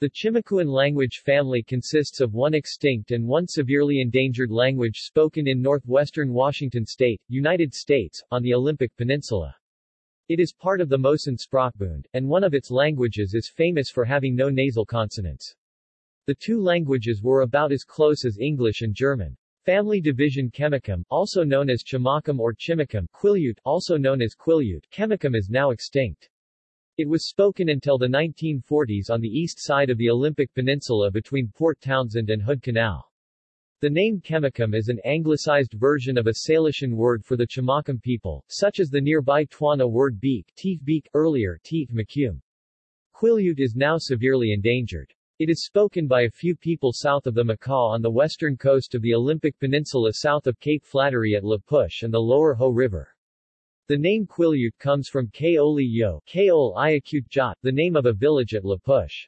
The Chimakuan language family consists of one extinct and one severely endangered language spoken in northwestern Washington state, United States, on the Olympic Peninsula. It is part of the Mosan Sprachbund, and one of its languages is famous for having no nasal consonants. The two languages were about as close as English and German. Family division Chimakum, also known as Chimacum or Chimicum, Quileute, also known as Quillayute, Chimakum is now extinct. It was spoken until the 1940s on the east side of the Olympic Peninsula between Port Townsend and Hood Canal. The name Chimakum is an anglicized version of a Salishan word for the Chimacum people, such as the nearby Twana word beak, teeth beak, earlier teeth Macum. Quileute is now severely endangered. It is spoken by a few people south of the Makah on the western coast of the Olympic Peninsula south of Cape Flattery at La Push and the lower Hoh River. The name Quileute comes from Kaoli Yo, Kaol Iacute Jot, the name of a village at La Push.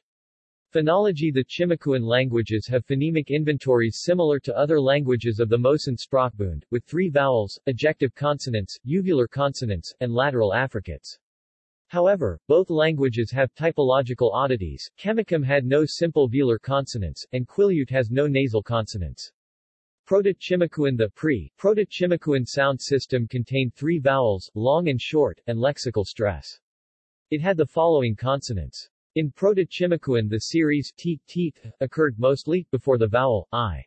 Phonology The Chimakuan languages have phonemic inventories similar to other languages of the Mosan Sprachbund, with three vowels, ejective consonants, uvular consonants, and lateral affricates. However, both languages have typological oddities. Chimakum had no simple velar consonants, and Quileute has no nasal consonants. Proto-Chimakuan The pre-Proto-Chimakuan sound system contained three vowels, long and short, and lexical stress. It had the following consonants. In Proto-Chimakuan the series t, teeth occurred mostly before the vowel i.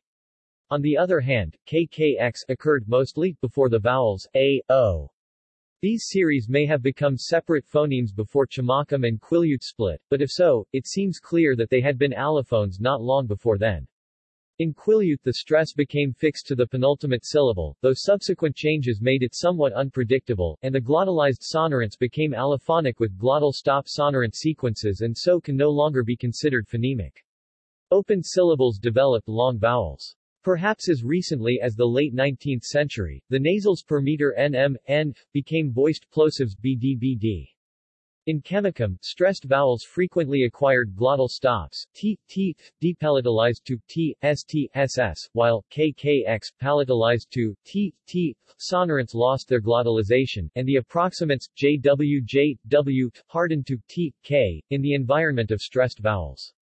On the other hand, kkx occurred mostly before the vowels a, o. These series may have become separate phonemes before Chimacum and Quileute split, but if so, it seems clear that they had been allophones not long before then. In Quileute the stress became fixed to the penultimate syllable, though subsequent changes made it somewhat unpredictable, and the glottalized sonorants became allophonic with glottal stop sonorant sequences and so can no longer be considered phonemic. Open syllables developed long vowels. Perhaps as recently as the late 19th century, the nasals per meter nm, n, became voiced plosives bd in Chimakum, stressed vowels frequently acquired glottal stops, t, t, depalatalized to t, st, ss, while kkx palatalized to t, t, sonorants lost their glottalization, and the approximants jw, j, w hardened to t, k, in the environment of stressed vowels.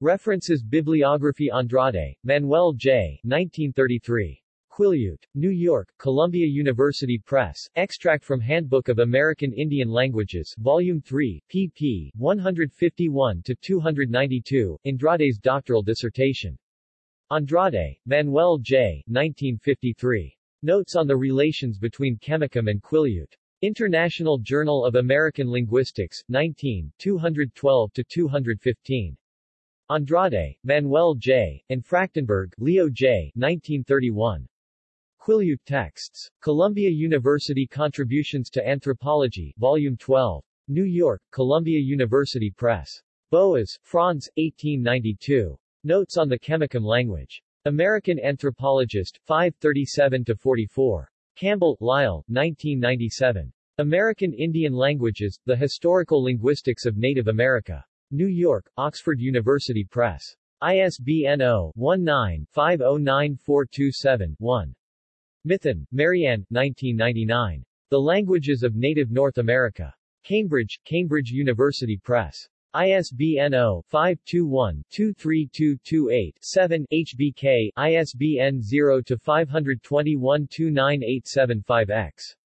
References Bibliography Andrade, Manuel J. 1933. Quileute. New York, Columbia University Press, extract from Handbook of American Indian Languages, Volume 3, pp. 151-292, Andrade's doctoral dissertation. Andrade, Manuel J. 1953. Notes on the relations between Chemakum and Quileute. International Journal of American Linguistics, 19, 212-215. Andrade, Manuel J., and Frachtenberg, Leo J. 1931. Quileute Texts. Columbia University Contributions to Anthropology, Volume 12. New York, Columbia University Press. Boas, Franz, 1892. Notes on the Chemakum language. American Anthropologist, 537-44. Campbell, Lyle, 1997. American Indian Languages, The Historical Linguistics of Native America. New York, Oxford University Press. ISBN 0-19-509427-1. Mithun, Marianne, 1999. The Languages of Native North America. Cambridge, Cambridge University Press. ISBN 0-521-23228-7, HBK, ISBN 0-521-29875-X.